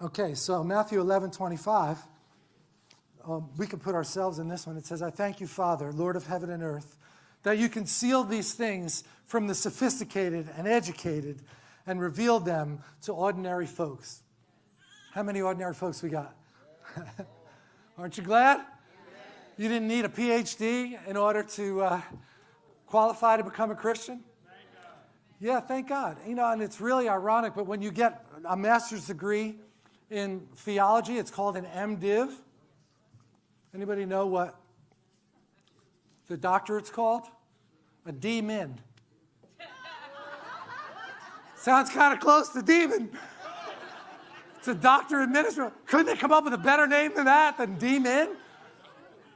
Okay, so Matthew 11, 25. Um, we can put ourselves in this one. It says, I thank you, Father, Lord of heaven and earth, that you concealed these things from the sophisticated and educated and revealed them to ordinary folks. How many ordinary folks we got? Aren't you glad? You didn't need a PhD in order to uh, qualify to become a Christian? Yeah, thank God. You know, and it's really ironic, but when you get a master's degree in theology, it's called an MDiv. Anybody know what the doctorate's called? A D-Min. Sounds kind of close to demon. It's a doctor administrator. Couldn't they come up with a better name than that, than D-Min?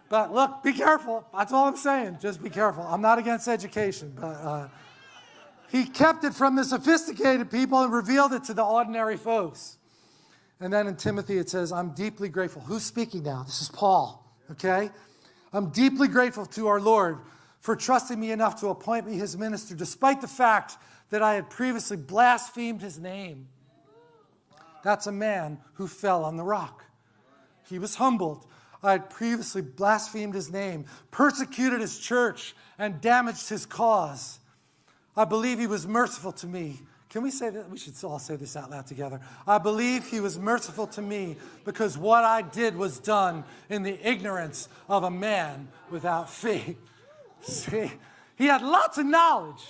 But look, be careful. That's all I'm saying. Just be careful. I'm not against education, but uh, he kept it from the sophisticated people and revealed it to the ordinary folks. And then in Timothy it says, I'm deeply grateful. Who's speaking now? This is Paul, okay? I'm deeply grateful to our Lord for trusting me enough to appoint me his minister, despite the fact that I had previously blasphemed his name. That's a man who fell on the rock. He was humbled. I had previously blasphemed his name, persecuted his church, and damaged his cause. I believe he was merciful to me. Can we say that? We should all say this out loud together. I believe he was merciful to me because what I did was done in the ignorance of a man without faith. See, he had lots of knowledge,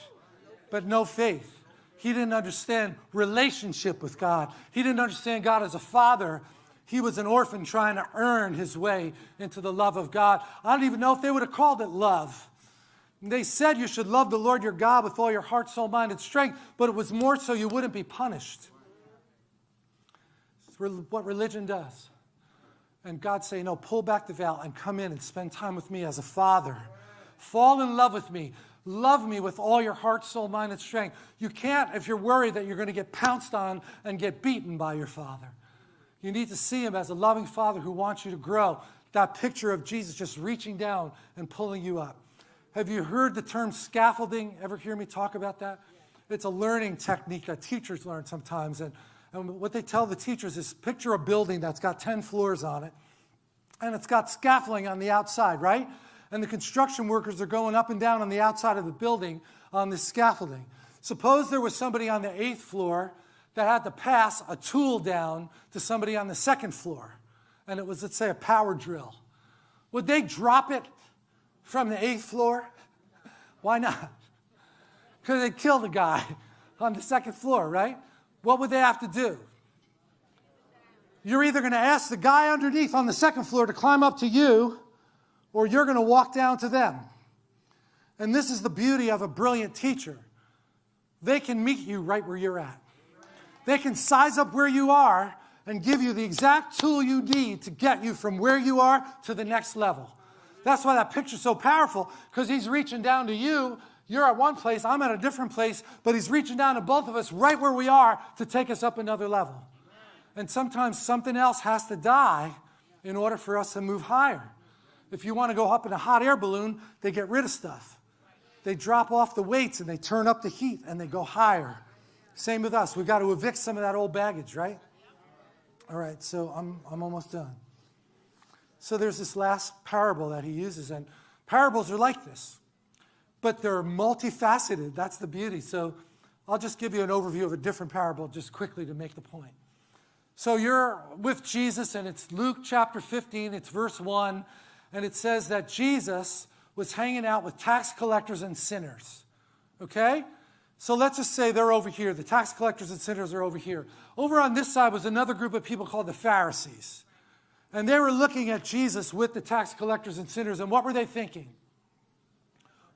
but no faith. He didn't understand relationship with God. He didn't understand God as a father. He was an orphan trying to earn his way into the love of God. I don't even know if they would have called it love. They said you should love the Lord your God with all your heart, soul, mind, and strength, but it was more so you wouldn't be punished. It's what religion does. And God say, no, pull back the veil and come in and spend time with me as a father. Fall in love with me. Love me with all your heart, soul, mind, and strength. You can't if you're worried that you're going to get pounced on and get beaten by your father. You need to see him as a loving father who wants you to grow. That picture of Jesus just reaching down and pulling you up. Have you heard the term scaffolding? Ever hear me talk about that? It's a learning technique that teachers learn sometimes. And, and what they tell the teachers is picture a building that's got 10 floors on it, and it's got scaffolding on the outside, right? And the construction workers are going up and down on the outside of the building on this scaffolding. Suppose there was somebody on the eighth floor that had to pass a tool down to somebody on the second floor, and it was, let's say, a power drill. Would they drop it from the eighth floor? Why not? Because they killed a guy on the second floor, right? What would they have to do? You're either going to ask the guy underneath on the second floor to climb up to you, or you're going to walk down to them. And this is the beauty of a brilliant teacher. They can meet you right where you're at. They can size up where you are and give you the exact tool you need to get you from where you are to the next level. That's why that picture's so powerful, because he's reaching down to you. You're at one place, I'm at a different place, but he's reaching down to both of us right where we are to take us up another level. And sometimes something else has to die in order for us to move higher. If you want to go up in a hot air balloon, they get rid of stuff. They drop off the weights and they turn up the heat and they go higher. Same with us. We've got to evict some of that old baggage, right? All right, so I'm, I'm almost done. So there's this last parable that he uses, and parables are like this, but they're multifaceted. That's the beauty. So I'll just give you an overview of a different parable just quickly to make the point. So you're with Jesus, and it's Luke chapter 15, it's verse 1, and it says that Jesus was hanging out with tax collectors and sinners. Okay? So let's just say they're over here. The tax collectors and sinners are over here. Over on this side was another group of people called the Pharisees. And they were looking at Jesus with the tax collectors and sinners, and what were they thinking?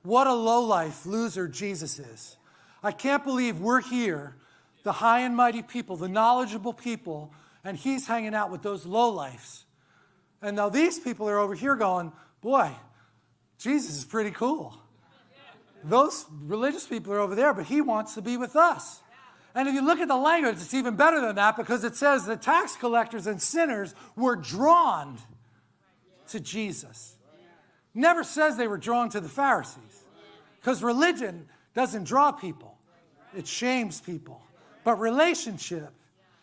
What a lowlife loser Jesus is. I can't believe we're here, the high and mighty people, the knowledgeable people, and he's hanging out with those lowlifes. And now these people are over here going, boy, Jesus is pretty cool. Those religious people are over there, but he wants to be with us. And if you look at the language, it's even better than that because it says the tax collectors and sinners were drawn to Jesus. Never says they were drawn to the Pharisees because religion doesn't draw people, it shames people. But relationship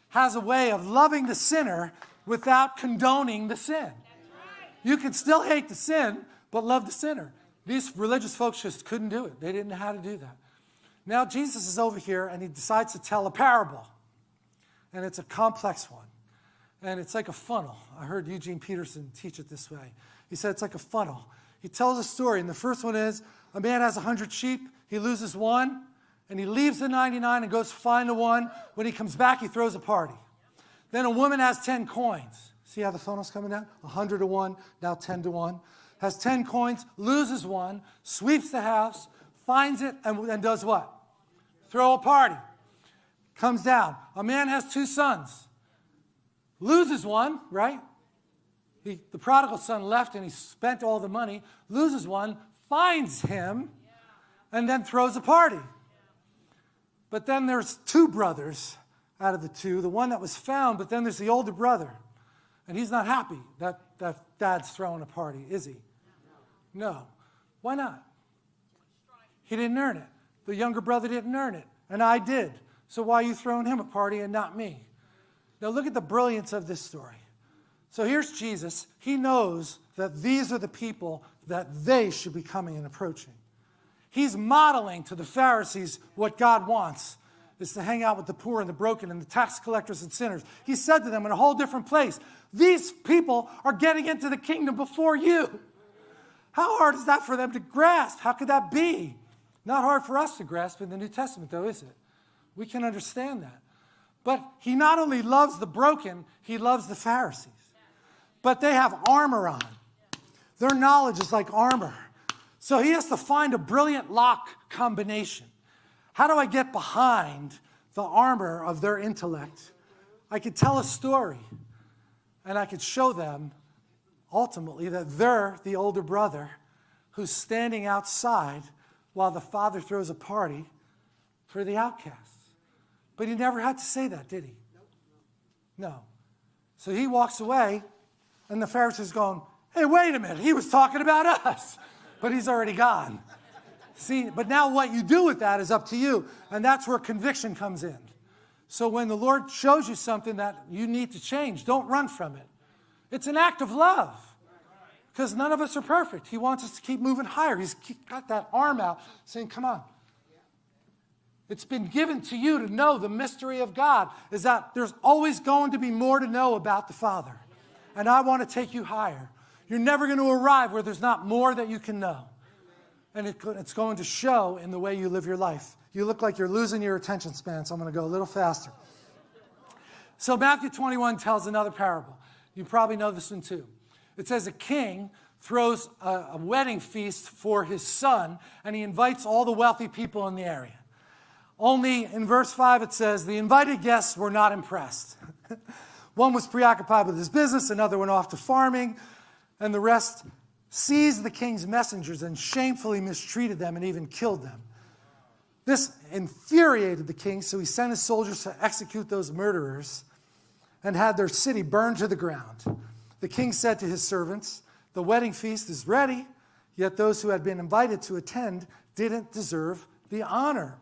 has a way of loving the sinner without condoning the sin. You can still hate the sin, but love the sinner. These religious folks just couldn't do it. They didn't know how to do that. Now Jesus is over here and he decides to tell a parable. And it's a complex one. And it's like a funnel. I heard Eugene Peterson teach it this way. He said it's like a funnel. He tells a story, and the first one is a man has 100 sheep, he loses one, and he leaves the 99 and goes find the one. When he comes back, he throws a party. Then a woman has 10 coins. See how the funnel's coming down? 100 to 1, now 10 to 1. Has 10 coins, loses one, sweeps the house, finds it, and, and does what? Throw a party. Comes down. A man has two sons. Loses one, right? He, the prodigal son left and he spent all the money, loses one, finds him, and then throws a party. But then there's two brothers out of the two, the one that was found, but then there's the older brother. And he's not happy that, that dad's throwing a party, is he? No. Why not? He didn't earn it. The younger brother didn't earn it, and I did. So why are you throwing him a party and not me? Now look at the brilliance of this story. So here's Jesus. He knows that these are the people that they should be coming and approaching. He's modeling to the Pharisees what God wants is to hang out with the poor and the broken and the tax collectors and sinners. He said to them in a whole different place, These people are getting into the kingdom before you. How hard is that for them to grasp? How could that be? Not hard for us to grasp in the New Testament, though, is it? We can understand that. But he not only loves the broken, he loves the Pharisees. But they have armor on. Their knowledge is like armor. So he has to find a brilliant lock combination. How do I get behind the armor of their intellect? I could tell a story and I could show them ultimately that they're the older brother who's standing outside while the father throws a party for the outcasts. But he never had to say that, did he? No. So he walks away, and the Pharisees going, hey, wait a minute, he was talking about us, but he's already gone. See, but now what you do with that is up to you, and that's where conviction comes in. So when the Lord shows you something that you need to change, don't run from it. It's an act of love because none of us are perfect. He wants us to keep moving higher. He's got that arm out saying, Come on. It's been given to you to know the mystery of God is that there's always going to be more to know about the Father. And I want to take you higher. You're never going to arrive where there's not more that you can know. And it, it's going to show in the way you live your life. You look like you're losing your attention span, so I'm going to go a little faster. So Matthew 21 tells another parable. You probably know this one too. It says a king throws a, a wedding feast for his son, and he invites all the wealthy people in the area. Only in verse 5 it says, the invited guests were not impressed. One was preoccupied with his business, another went off to farming, and the rest seized the king's messengers and shamefully mistreated them and even killed them. This infuriated the king, so he sent his soldiers to execute those murderers and had their city burned to the ground. The king said to his servants, The wedding feast is ready, yet those who had been invited to attend didn't deserve the honor.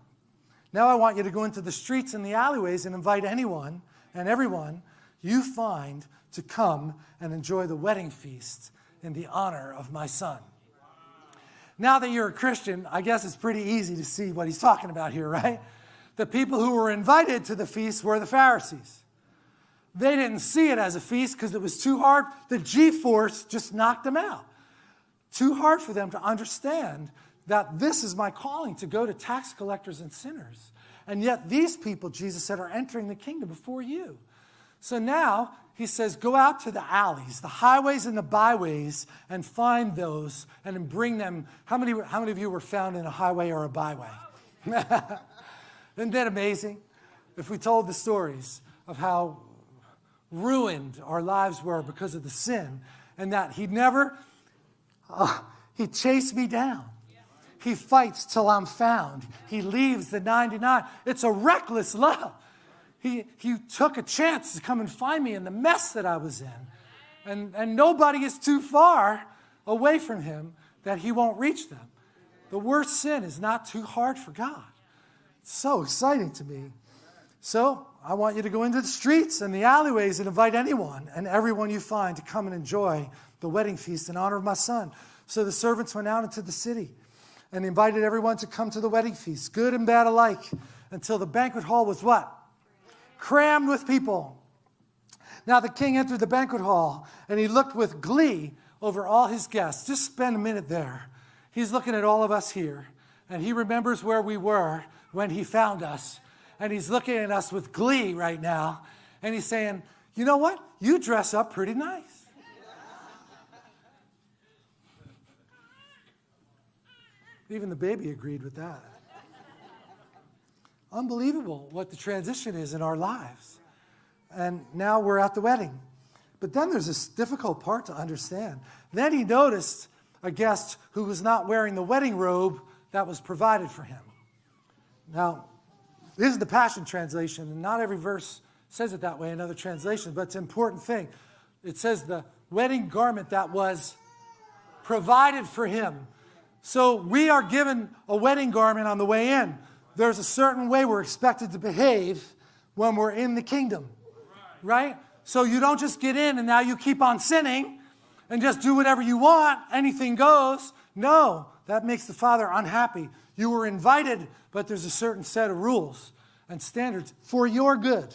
Now I want you to go into the streets and the alleyways and invite anyone and everyone you find to come and enjoy the wedding feast in the honor of my son. Now that you're a Christian, I guess it's pretty easy to see what he's talking about here, right? The people who were invited to the feast were the Pharisees. They didn't see it as a feast because it was too hard. The G force just knocked them out. Too hard for them to understand that this is my calling to go to tax collectors and sinners. And yet, these people, Jesus said, are entering the kingdom before you. So now he says, go out to the alleys, the highways and the byways, and find those and bring them. How many, how many of you were found in a highway or a byway? Isn't that amazing? If we told the stories of how ruined our lives were because of the sin, and that he never, uh, he chased me down. He fights till I'm found. He leaves the 99. It's a reckless love. He, he took a chance to come and find me in the mess that I was in. And, and nobody is too far away from him that he won't reach them. The worst sin is not too hard for God. It's so exciting to me. So I want you to go into the streets and the alleyways and invite anyone and everyone you find to come and enjoy the wedding feast in honor of my son. So the servants went out into the city and invited everyone to come to the wedding feast, good and bad alike, until the banquet hall was what? Crammed with people. Now the king entered the banquet hall and he looked with glee over all his guests. Just spend a minute there. He's looking at all of us here and he remembers where we were when he found us. And he's looking at us with glee right now and he's saying, You know what? You dress up pretty nice. Even the baby agreed with that. Unbelievable what the transition is in our lives. And now we're at the wedding. But then there's this difficult part to understand. Then he noticed a guest who was not wearing the wedding robe that was provided for him. Now, this is the Passion Translation, and not every verse says it that way in other translations, but it's an important thing. It says the wedding garment that was provided for him. So we are given a wedding garment on the way in. There's a certain way we're expected to behave when we're in the kingdom, right? So you don't just get in and now you keep on sinning and just do whatever you want, anything goes. No, that makes the Father unhappy. You were invited, but there's a certain set of rules and standards for your good,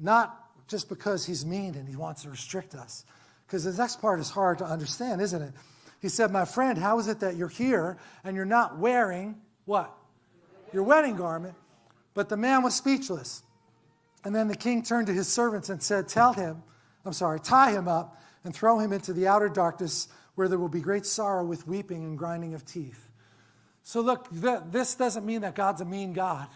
not just because He's mean and He wants to restrict us. Because the next part is hard to understand, isn't it? He said, My friend, how is it that you're here and you're not wearing what? Your wedding garment. But the man was speechless. And then the king turned to his servants and said, Tell him, I'm sorry, tie him up and throw him into the outer darkness where there will be great sorrow with weeping and grinding of teeth. So, look, th this doesn't mean that God's a mean God.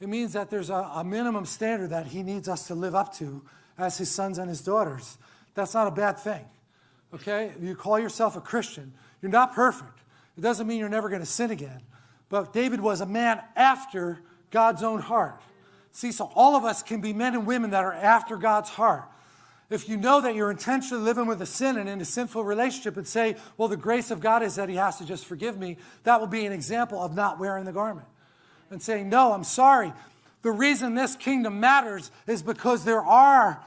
It means that there's a, a minimum standard that he needs us to live up to as his sons and his daughters. That's not a bad thing okay? You call yourself a Christian. You're not perfect. It doesn't mean you're never going to sin again. But David was a man after God's own heart. See, so all of us can be men and women that are after God's heart. If you know that you're intentionally living with a sin and in a sinful relationship and say, well, the grace of God is that he has to just forgive me, that will be an example of not wearing the garment. And saying, no, I'm sorry. The reason this kingdom matters is because there are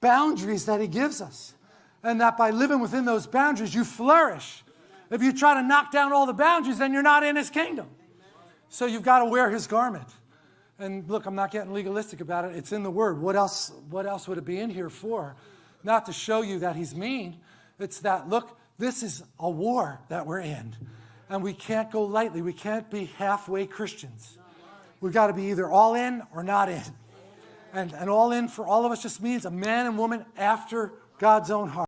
boundaries that he gives us and that by living within those boundaries, you flourish. If you try to knock down all the boundaries, then you're not in his kingdom. So you've got to wear his garment. And look, I'm not getting legalistic about it. It's in the word. What else, what else would it be in here for? Not to show you that he's mean. It's that, look, this is a war that we're in. And we can't go lightly. We can't be halfway Christians. We've got to be either all in or not in. And, and all in for all of us just means a man and woman after God's own heart.